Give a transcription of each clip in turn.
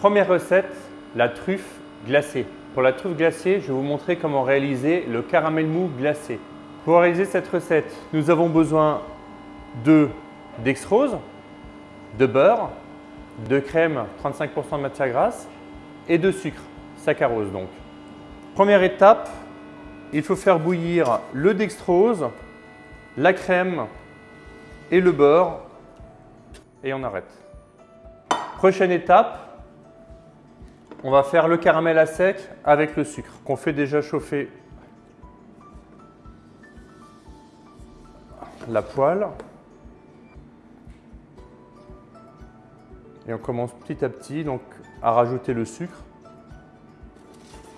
Première recette, la truffe glacée. Pour la truffe glacée, je vais vous montrer comment réaliser le caramel mou glacé. Pour réaliser cette recette, nous avons besoin de dextrose, de beurre, de crème 35% de matière grasse et de sucre, saccharose donc. Première étape, il faut faire bouillir le dextrose, la crème et le beurre et on arrête. Prochaine étape, on va faire le caramel à sec avec le sucre qu'on fait déjà chauffer la poêle. Et on commence petit à petit à rajouter le sucre.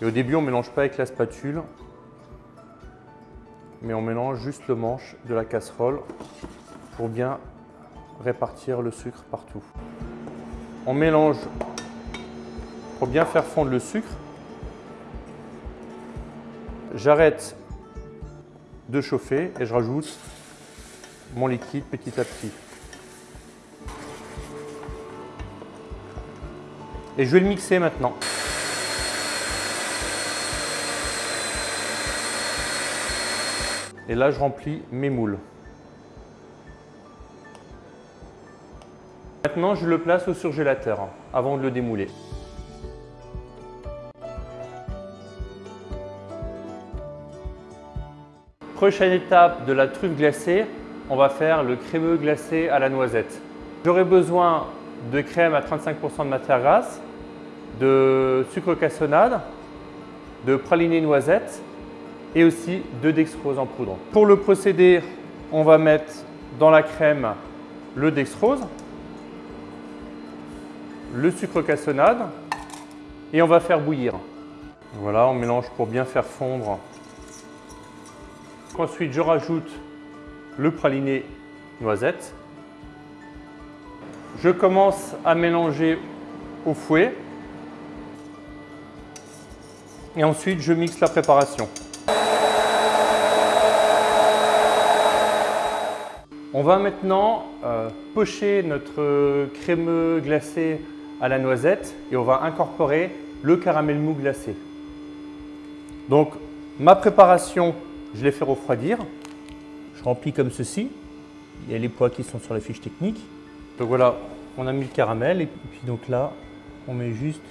Et au début, on ne mélange pas avec la spatule, mais on mélange juste le manche de la casserole pour bien répartir le sucre partout. On mélange pour bien faire fondre le sucre. J'arrête de chauffer et je rajoute mon liquide petit à petit. Et je vais le mixer maintenant. Et là, je remplis mes moules. Maintenant, je le place au surgélateur avant de le démouler. Prochaine étape de la truffe glacée, on va faire le crémeux glacé à la noisette. J'aurai besoin de crème à 35% de matière grasse, de sucre cassonade, de praliné noisette et aussi de dextrose en poudre. Pour le procédé, on va mettre dans la crème le dextrose, le sucre cassonade et on va faire bouillir. Voilà, on mélange pour bien faire fondre. Ensuite, je rajoute le praliné noisette. Je commence à mélanger au fouet. Et ensuite, je mixe la préparation. On va maintenant euh, pocher notre crémeux glacé à la noisette et on va incorporer le caramel mou glacé. Donc, ma préparation, je l'ai fait refroidir. Je remplis comme ceci. Il y a les poids qui sont sur la fiche technique. Donc voilà, on a mis le caramel et puis donc là, on met juste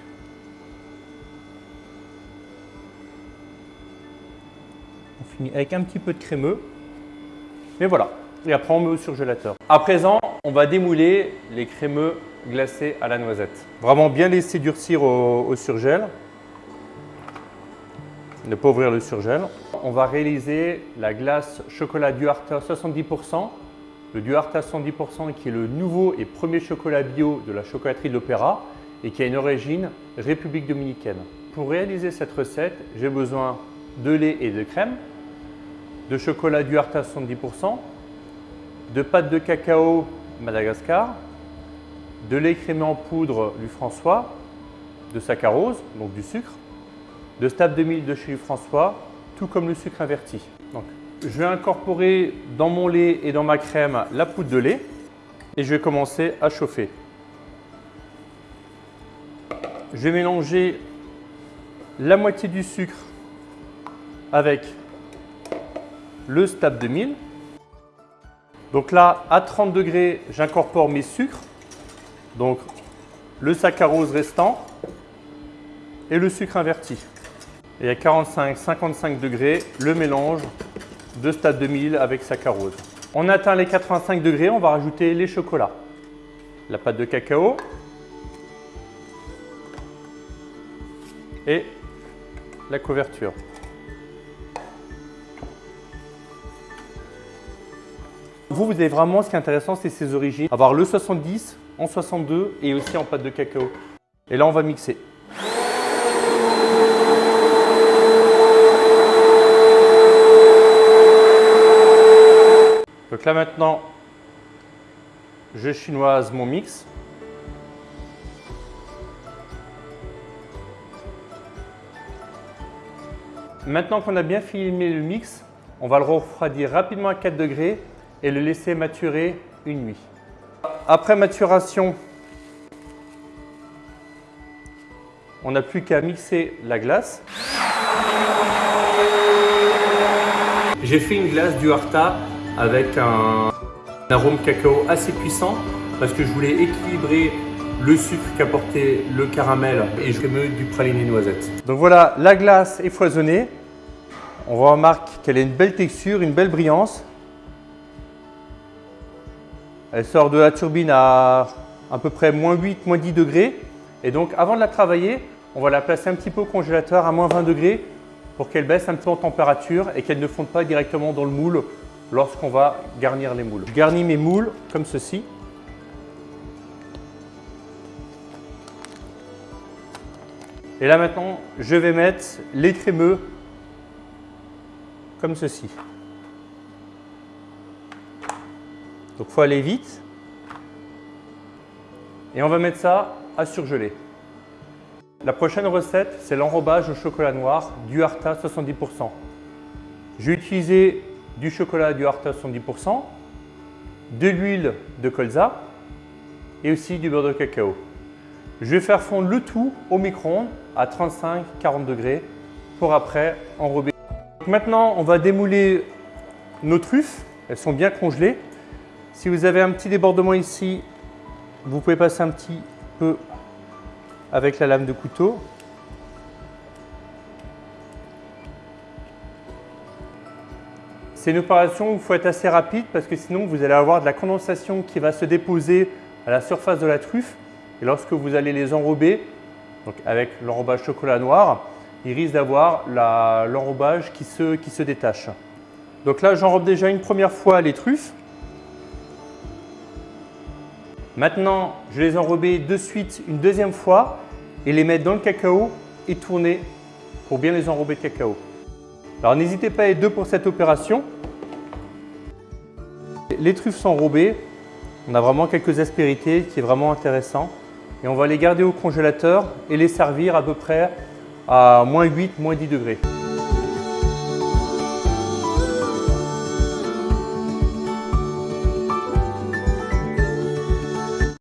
On finit avec un petit peu de crémeux. Et voilà. Et après, on met au surgélateur. À présent, on va démouler les crémeux glacés à la noisette. Vraiment bien laisser durcir au, au surgel. Ne pas ouvrir le surgel. On va réaliser la glace chocolat Duarta 70%. Le Duarta 70% qui est le nouveau et premier chocolat bio de la chocolaterie de l'Opéra et qui a une origine République Dominicaine. Pour réaliser cette recette, j'ai besoin de lait et de crème, de chocolat Duarta 70%, de pâte de cacao Madagascar, de lait crémé en poudre du François, de saccharose, donc du sucre, de stable de mille de chez François, tout comme le sucre inverti. Donc, je vais incorporer dans mon lait et dans ma crème la poudre de lait et je vais commencer à chauffer. Je vais mélanger la moitié du sucre avec le de mille. Donc là, à 30 degrés, j'incorpore mes sucres. Donc le saccharose restant et le sucre inverti. Et à 45-55 degrés, le mélange de stade 2000 avec saccharose. On atteint les 85 degrés, on va rajouter les chocolats. La pâte de cacao et la couverture. Vous, vous avez vraiment, ce qui est intéressant, c'est ses origines. Avoir le 70 en 62 et aussi en pâte de cacao. Et là, on va mixer. Donc là maintenant, je chinoise mon mix. Maintenant qu'on a bien filmé le mix, on va le refroidir rapidement à 4 degrés et le laisser maturer une nuit. Après maturation, on n'a plus qu'à mixer la glace. J'ai fait une glace du Harta avec un, arôme cacao assez puissant parce que je voulais équilibrer le sucre qu'apportait le caramel et je remets du praliné noisette. Donc voilà, la glace est foisonnée. On remarque qu'elle a une belle texture, une belle brillance. Elle sort de la turbine à à peu près moins 8, moins 10 degrés. Et donc avant de la travailler, on va la placer un petit peu au congélateur à moins 20 degrés pour qu'elle baisse un peu en température et qu'elle ne fonde pas directement dans le moule lorsqu'on va garnir les moules. Je garnis mes moules comme ceci. Et là maintenant, je vais mettre les crémeux comme ceci. Donc il faut aller vite. Et on va mettre ça à surgeler. La prochaine recette, c'est l'enrobage au chocolat noir du Arta 70%. J'ai utilisé du chocolat du Arta 70%, de l'huile de colza et aussi du beurre de cacao. Je vais faire fondre le tout au micro-ondes à 35-40 degrés pour après enrober. Maintenant, on va démouler nos truffes. Elles sont bien congelées. Si vous avez un petit débordement ici, vous pouvez passer un petit peu avec la lame de couteau. C'est une opération où il faut être assez rapide parce que sinon vous allez avoir de la condensation qui va se déposer à la surface de la truffe et lorsque vous allez les enrober, donc avec l'enrobage chocolat noir, il risque d'avoir l'enrobage qui se, détache. Donc là j'enrobe déjà une première fois les truffes. Maintenant, je vais les enrober de suite une deuxième fois et les mettre dans le cacao et tourner pour bien les enrober de cacao. Alors n'hésitez pas à être deux pour cette opération. Les truffes sont enrobées. On a vraiment quelques aspérités qui est vraiment intéressant. Et on va les garder au congélateur et les servir à peu près à moins 8, moins 10 degrés.